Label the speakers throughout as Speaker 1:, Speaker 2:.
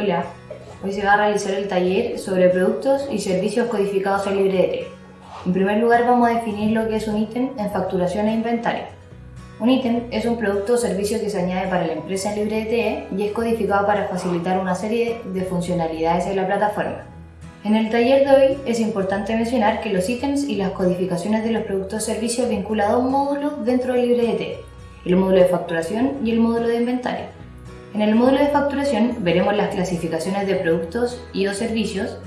Speaker 1: Hola, hoy se va a realizar el taller sobre productos y servicios codificados en LibreDT. En primer lugar vamos a definir lo que es un ítem en facturación e inventario. Un ítem es un producto o servicio que se añade para la empresa en y es codificado para facilitar una serie de funcionalidades en la plataforma. En el taller de hoy es importante mencionar que los ítems y las codificaciones de los productos o servicios vinculan a un módulo dentro de LibreDT, el módulo de facturación y el módulo de inventario. En el módulo de facturación veremos las clasificaciones de productos y o servicios,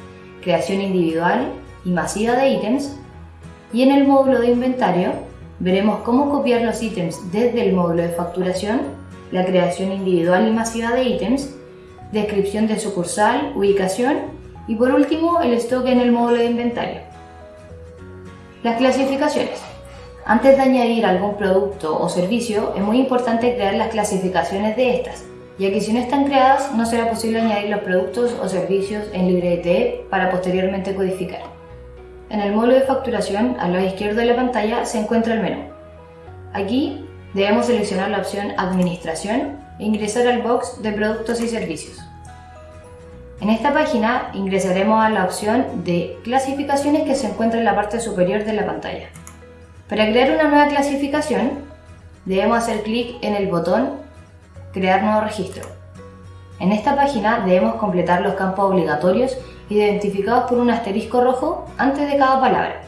Speaker 1: creación individual y masiva de ítems, y en el módulo de inventario veremos cómo copiar los ítems desde el módulo de facturación, la creación individual y masiva de ítems, descripción de sucursal, ubicación y por último el stock en el módulo de inventario. Las clasificaciones. Antes de añadir algún producto o servicio, es muy importante crear las clasificaciones de estas, ya que si no están creadas no será posible añadir los productos o servicios en LibreDT para posteriormente codificar. En el módulo de facturación, al lado izquierdo de la pantalla, se encuentra el menú. Aquí debemos seleccionar la opción Administración e ingresar al box de Productos y Servicios. En esta página ingresaremos a la opción de Clasificaciones que se encuentra en la parte superior de la pantalla. Para crear una nueva clasificación, debemos hacer clic en el botón Crear nuevo registro. En esta página debemos completar los campos obligatorios identificados por un asterisco rojo antes de cada palabra.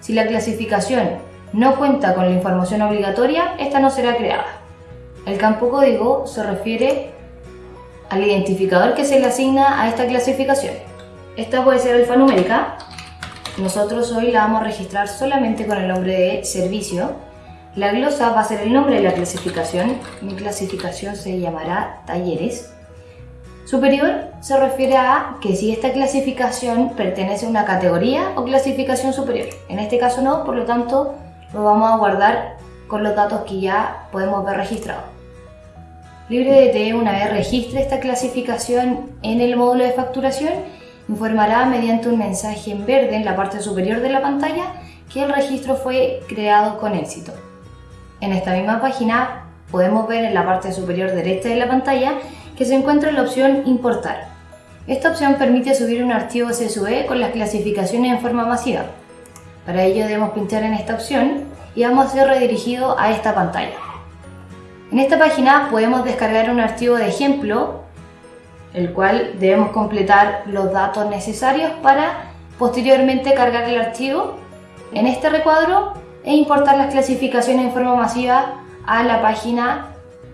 Speaker 1: Si la clasificación no cuenta con la información obligatoria, esta no será creada. El campo código se refiere al identificador que se le asigna a esta clasificación. Esta puede ser alfanumérica. Nosotros hoy la vamos a registrar solamente con el nombre de servicio la glosa va a ser el nombre de la clasificación. Mi clasificación se llamará talleres. Superior se refiere a que si esta clasificación pertenece a una categoría o clasificación superior. En este caso no, por lo tanto lo vamos a guardar con los datos que ya podemos ver registrados. LibreDT, una vez registre esta clasificación en el módulo de facturación, informará mediante un mensaje en verde en la parte superior de la pantalla que el registro fue creado con éxito. En esta misma página podemos ver en la parte superior derecha de la pantalla que se encuentra la opción Importar. Esta opción permite subir un archivo CSV con las clasificaciones en forma masiva. Para ello debemos pinchar en esta opción y vamos a ser redirigidos a esta pantalla. En esta página podemos descargar un archivo de ejemplo, el cual debemos completar los datos necesarios para posteriormente cargar el archivo. En este recuadro e importar las clasificaciones en forma masiva a la página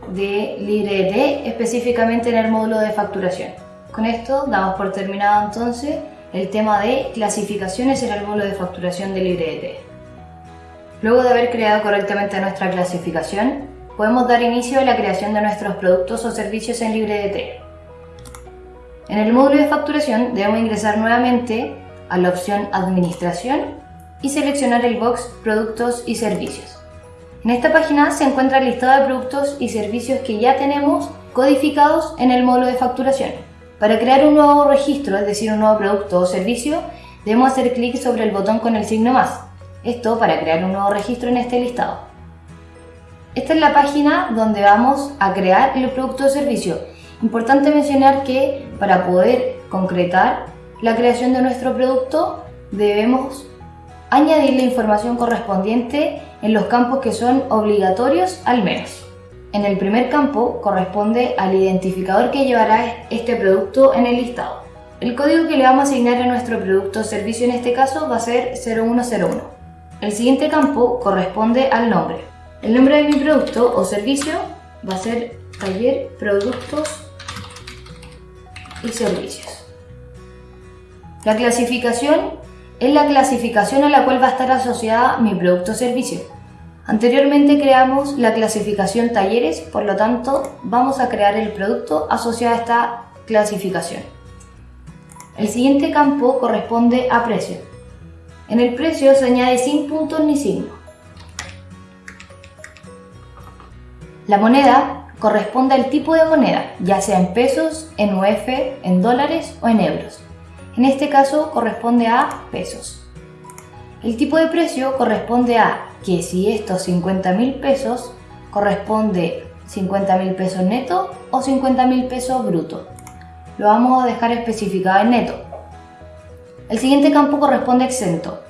Speaker 1: de LibreDT, específicamente en el módulo de facturación. Con esto damos por terminado entonces el tema de clasificaciones en el módulo de facturación de LibreDT. Luego de haber creado correctamente nuestra clasificación, podemos dar inicio a la creación de nuestros productos o servicios en LibreDT. En el módulo de facturación debemos ingresar nuevamente a la opción Administración y seleccionar el box Productos y Servicios. En esta página se encuentra el listado de productos y servicios que ya tenemos codificados en el módulo de facturación. Para crear un nuevo registro, es decir, un nuevo producto o servicio, debemos hacer clic sobre el botón con el signo más. Esto para crear un nuevo registro en este listado. Esta es la página donde vamos a crear el producto o servicio. Importante mencionar que para poder concretar la creación de nuestro producto debemos añadir la información correspondiente en los campos que son obligatorios al menos. En el primer campo corresponde al identificador que llevará este producto en el listado. El código que le vamos a asignar a nuestro producto o servicio en este caso va a ser 0101. El siguiente campo corresponde al nombre. El nombre de mi producto o servicio va a ser taller productos y servicios. La clasificación es la clasificación a la cual va a estar asociada mi producto o servicio. Anteriormente creamos la clasificación talleres, por lo tanto vamos a crear el producto asociado a esta clasificación. El siguiente campo corresponde a precio. En el precio se añade sin puntos ni signo. La moneda corresponde al tipo de moneda, ya sea en pesos, en UF, en dólares o en euros. En este caso corresponde a pesos. El tipo de precio corresponde a que si estos 50 mil pesos corresponde 50 mil pesos neto o 50 mil pesos bruto. lo vamos a dejar especificado en neto. El siguiente campo corresponde a exento.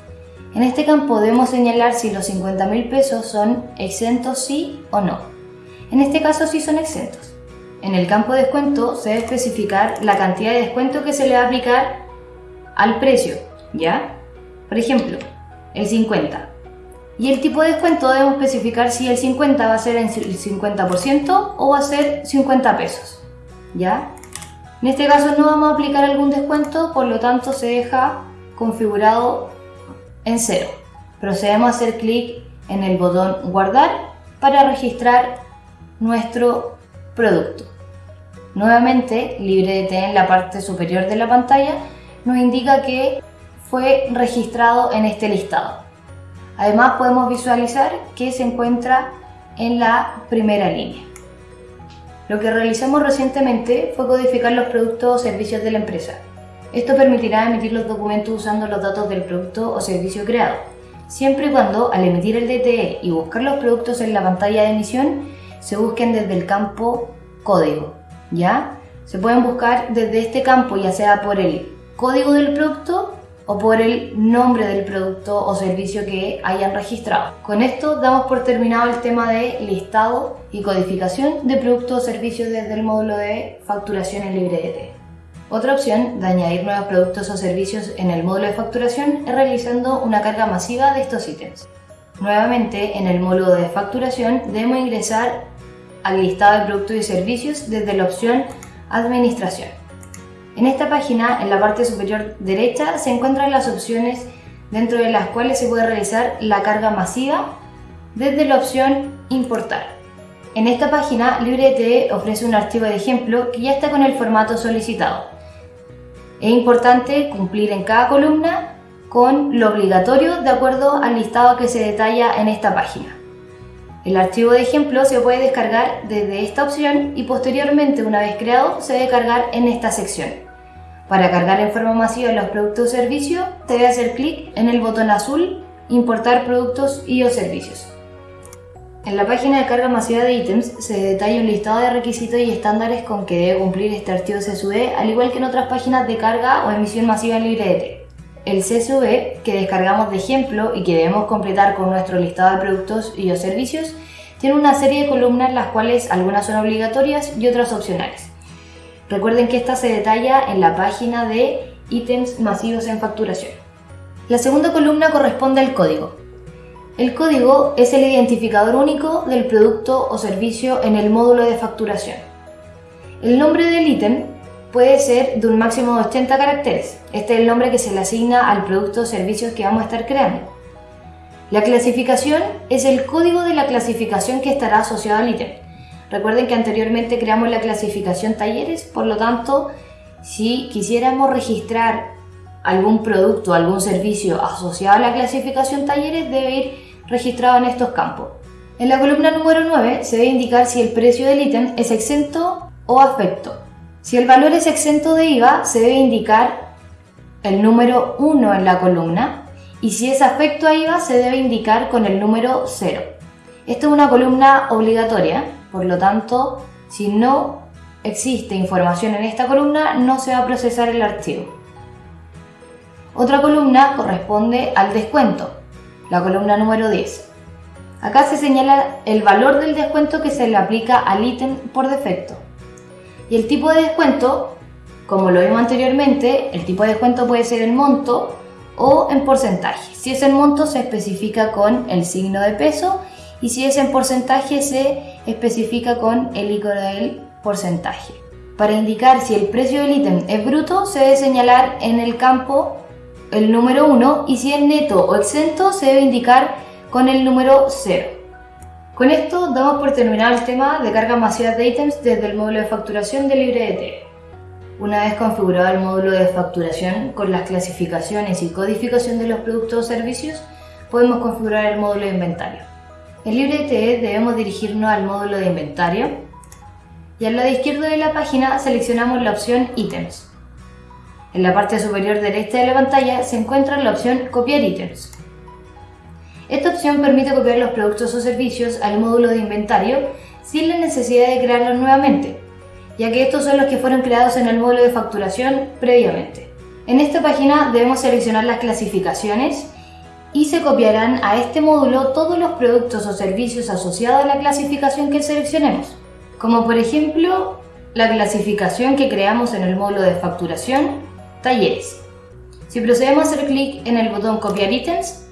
Speaker 1: En este campo debemos señalar si los 50 mil pesos son exentos sí o no. En este caso sí son exentos. En el campo de descuento se debe especificar la cantidad de descuento que se le va a aplicar al precio, ¿ya? Por ejemplo, el 50. Y el tipo de descuento debemos especificar si el 50 va a ser el 50% o va a ser 50 pesos, ¿ya? En este caso no vamos a aplicar algún descuento, por lo tanto se deja configurado en cero. Procedemos a hacer clic en el botón guardar para registrar nuestro producto. Nuevamente, LibreDT en la parte superior de la pantalla nos indica que fue registrado en este listado. Además podemos visualizar que se encuentra en la primera línea. Lo que realizamos recientemente fue codificar los productos o servicios de la empresa. Esto permitirá emitir los documentos usando los datos del producto o servicio creado, siempre y cuando al emitir el DTE y buscar los productos en la pantalla de emisión se busquen desde el campo código, ¿ya? Se pueden buscar desde este campo ya sea por el código del producto o por el nombre del producto o servicio que hayan registrado. Con esto damos por terminado el tema de listado y codificación de productos o servicios desde el módulo de facturación en LibreDT. Otra opción de añadir nuevos productos o servicios en el módulo de facturación es realizando una carga masiva de estos ítems. Nuevamente, en el módulo de facturación debemos ingresar al listado de productos y servicios desde la opción Administración. En esta página, en la parte superior derecha, se encuentran las opciones dentro de las cuales se puede realizar la carga masiva desde la opción Importar. En esta página, LibreTE ofrece un archivo de ejemplo que ya está con el formato solicitado. Es importante cumplir en cada columna con lo obligatorio de acuerdo al listado que se detalla en esta página. El archivo de ejemplo se puede descargar desde esta opción y posteriormente, una vez creado, se debe cargar en esta sección. Para cargar en forma masiva los productos o servicios, se debe hacer clic en el botón azul Importar productos y o servicios. En la página de carga masiva de ítems se detalla un listado de requisitos y estándares con que debe cumplir este archivo CSV, al igual que en otras páginas de carga o emisión masiva en LibreDT. El CSV que descargamos de ejemplo y que debemos completar con nuestro listado de productos y o servicios tiene una serie de columnas las cuales algunas son obligatorias y otras opcionales. Recuerden que esta se detalla en la página de ítems masivos en facturación. La segunda columna corresponde al código. El código es el identificador único del producto o servicio en el módulo de facturación. El nombre del ítem puede ser de un máximo de 80 caracteres. Este es el nombre que se le asigna al producto o servicio que vamos a estar creando. La clasificación es el código de la clasificación que estará asociado al ítem. Recuerden que anteriormente creamos la clasificación talleres, por lo tanto, si quisiéramos registrar algún producto, algún servicio asociado a la clasificación talleres, debe ir registrado en estos campos. En la columna número 9 se debe indicar si el precio del ítem es exento o afecto. Si el valor es exento de IVA, se debe indicar el número 1 en la columna y si es afecto a IVA, se debe indicar con el número 0. Esta es una columna obligatoria, por lo tanto, si no existe información en esta columna, no se va a procesar el archivo. Otra columna corresponde al descuento, la columna número 10. Acá se señala el valor del descuento que se le aplica al ítem por defecto. Y el tipo de descuento, como lo vimos anteriormente, el tipo de descuento puede ser en monto o en porcentaje. Si es en monto se especifica con el signo de peso y si es en porcentaje se especifica con el icono del porcentaje. Para indicar si el precio del ítem es bruto se debe señalar en el campo el número 1 y si es neto o exento se debe indicar con el número 0. Con esto damos por terminado el tema de carga masiva de ítems desde el módulo de facturación de LibreDT. Una vez configurado el módulo de facturación con las clasificaciones y codificación de los productos o servicios, podemos configurar el módulo de inventario. En LibreDT debemos dirigirnos al módulo de inventario y al lado izquierdo de la página seleccionamos la opción Ítems. En la parte superior derecha de la pantalla se encuentra la opción Copiar ítems. Esta opción permite copiar los productos o servicios al módulo de inventario sin la necesidad de crearlos nuevamente, ya que estos son los que fueron creados en el módulo de facturación previamente. En esta página debemos seleccionar las clasificaciones y se copiarán a este módulo todos los productos o servicios asociados a la clasificación que seleccionemos, como por ejemplo la clasificación que creamos en el módulo de facturación, talleres. Si procedemos a hacer clic en el botón copiar ítems,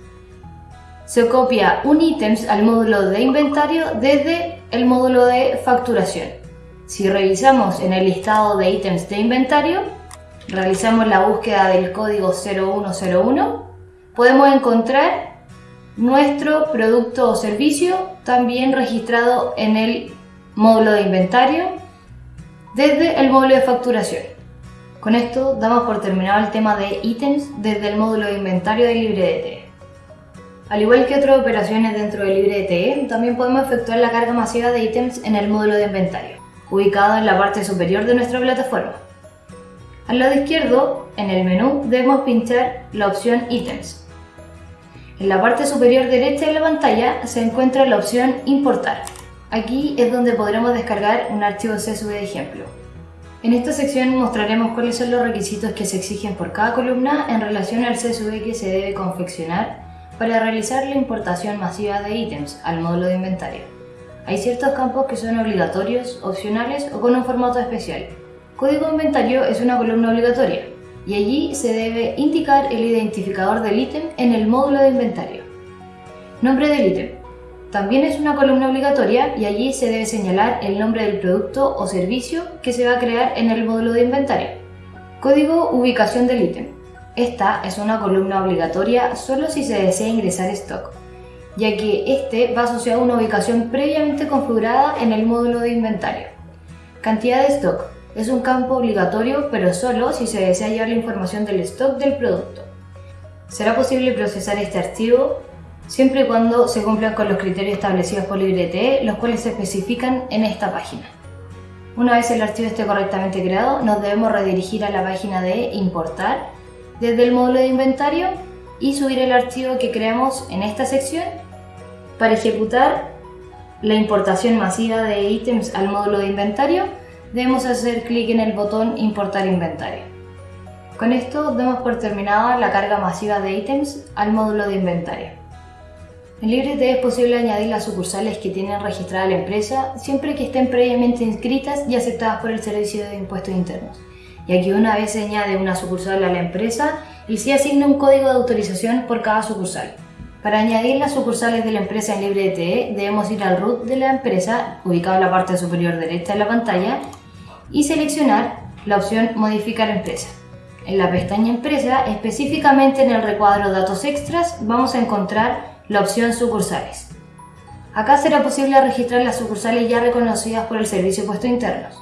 Speaker 1: se copia un ítems al módulo de inventario desde el módulo de facturación. Si revisamos en el listado de ítems de inventario, realizamos la búsqueda del código 0101, podemos encontrar nuestro producto o servicio también registrado en el módulo de inventario desde el módulo de facturación. Con esto damos por terminado el tema de ítems desde el módulo de inventario de LibreDT. Al igual que otras operaciones dentro de LibreDT, también podemos efectuar la carga masiva de ítems en el módulo de inventario, ubicado en la parte superior de nuestra plataforma. Al lado izquierdo, en el menú, debemos pinchar la opción Ítems. En la parte superior derecha de la pantalla se encuentra la opción Importar. Aquí es donde podremos descargar un archivo CSV de ejemplo. En esta sección mostraremos cuáles son los requisitos que se exigen por cada columna en relación al CSV que se debe confeccionar para realizar la importación masiva de ítems al módulo de inventario. Hay ciertos campos que son obligatorios, opcionales o con un formato especial. Código inventario es una columna obligatoria y allí se debe indicar el identificador del ítem en el módulo de inventario. Nombre del ítem. También es una columna obligatoria y allí se debe señalar el nombre del producto o servicio que se va a crear en el módulo de inventario. Código ubicación del ítem. Esta es una columna obligatoria solo si se desea ingresar stock, ya que este va asociado a una ubicación previamente configurada en el módulo de inventario. Cantidad de stock es un campo obligatorio, pero solo si se desea llevar la información del stock del producto. Será posible procesar este archivo siempre y cuando se cumplan con los criterios establecidos por LibreTE, los cuales se especifican en esta página. Una vez el archivo esté correctamente creado, nos debemos redirigir a la página de Importar desde el módulo de inventario y subir el archivo que creamos en esta sección para ejecutar la importación masiva de ítems al módulo de inventario debemos hacer clic en el botón importar inventario. Con esto damos por terminada la carga masiva de ítems al módulo de inventario. En LibreT es posible añadir las sucursales que tienen registrada la empresa siempre que estén previamente inscritas y aceptadas por el Servicio de Impuestos Internos y aquí una vez se añade una sucursal a la empresa, y se asigna un código de autorización por cada sucursal. Para añadir las sucursales de la empresa en LibreTE debemos ir al root de la empresa, ubicado en la parte superior derecha de la pantalla, y seleccionar la opción Modificar empresa. En la pestaña Empresa, específicamente en el recuadro Datos extras, vamos a encontrar la opción Sucursales. Acá será posible registrar las sucursales ya reconocidas por el Servicio de Puestos Internos.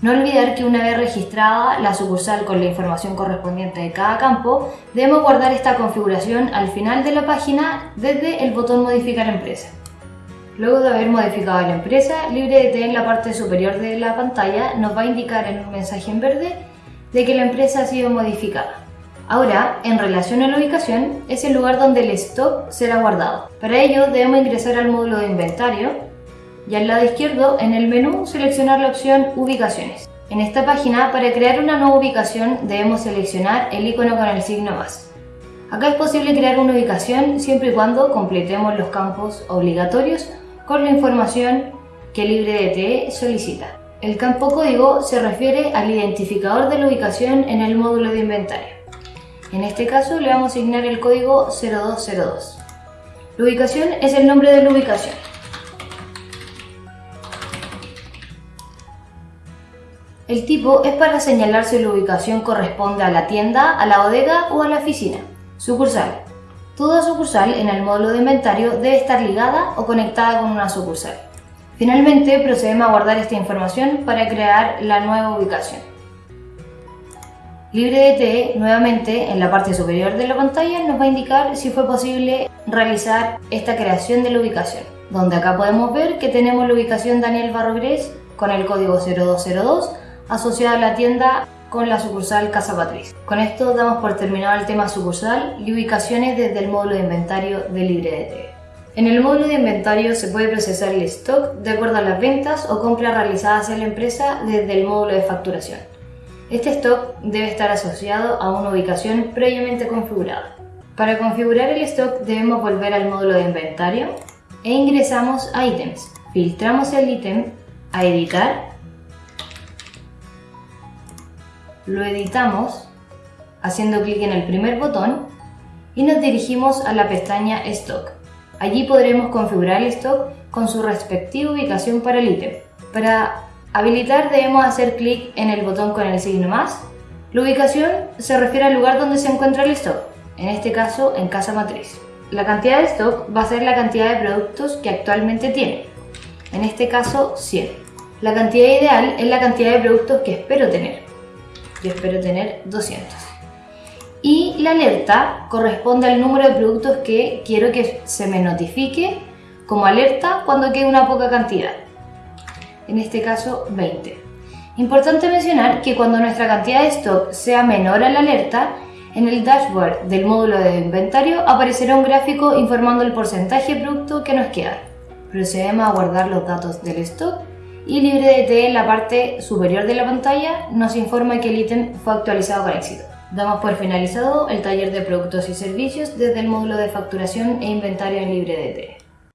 Speaker 1: No olvidar que una vez registrada la sucursal con la información correspondiente de cada campo, debemos guardar esta configuración al final de la página desde el botón Modificar empresa. Luego de haber modificado la empresa, LibreDT en la parte superior de la pantalla nos va a indicar en un mensaje en verde de que la empresa ha sido modificada. Ahora, en relación a la ubicación, es el lugar donde el stock será guardado. Para ello debemos ingresar al módulo de inventario y al lado izquierdo en el menú seleccionar la opción Ubicaciones. En esta página, para crear una nueva ubicación debemos seleccionar el icono con el signo más. Acá es posible crear una ubicación siempre y cuando completemos los campos obligatorios con la información que LibreDT solicita. El campo código se refiere al identificador de la ubicación en el módulo de inventario. En este caso le vamos a asignar el código 0202. La ubicación es el nombre de la ubicación. El tipo es para señalar si la ubicación corresponde a la tienda, a la bodega o a la oficina. Sucursal. Toda sucursal en el módulo de inventario debe estar ligada o conectada con una sucursal. Finalmente procedemos a guardar esta información para crear la nueva ubicación. LibreDT nuevamente en la parte superior de la pantalla nos va a indicar si fue posible realizar esta creación de la ubicación, donde acá podemos ver que tenemos la ubicación Daniel Barrogres con el código 0202 asociada a la tienda con la sucursal Casa Patriz. Con esto damos por terminado el tema sucursal y ubicaciones desde el módulo de inventario de LibreDT. En el módulo de inventario se puede procesar el stock de acuerdo a las ventas o compras realizadas en la empresa desde el módulo de facturación. Este stock debe estar asociado a una ubicación previamente configurada. Para configurar el stock debemos volver al módulo de inventario e ingresamos a ítems. Filtramos el ítem a editar, lo editamos haciendo clic en el primer botón y nos dirigimos a la pestaña Stock. Allí podremos configurar el stock con su respectiva ubicación para el ítem. Para habilitar debemos hacer clic en el botón con el signo más. La ubicación se refiere al lugar donde se encuentra el stock, en este caso en casa matriz. La cantidad de stock va a ser la cantidad de productos que actualmente tiene, en este caso 100. La cantidad ideal es la cantidad de productos que espero tener. Yo espero tener 200 y la alerta corresponde al número de productos que quiero que se me notifique como alerta cuando quede una poca cantidad. En este caso 20. Importante mencionar que cuando nuestra cantidad de stock sea menor a la alerta, en el dashboard del módulo de inventario aparecerá un gráfico informando el porcentaje de producto que nos queda. Procedemos a guardar los datos del stock y LibreDT en la parte superior de la pantalla nos informa que el ítem fue actualizado con éxito. Damos por finalizado el taller de productos y servicios desde el módulo de facturación e inventario en LibreDT.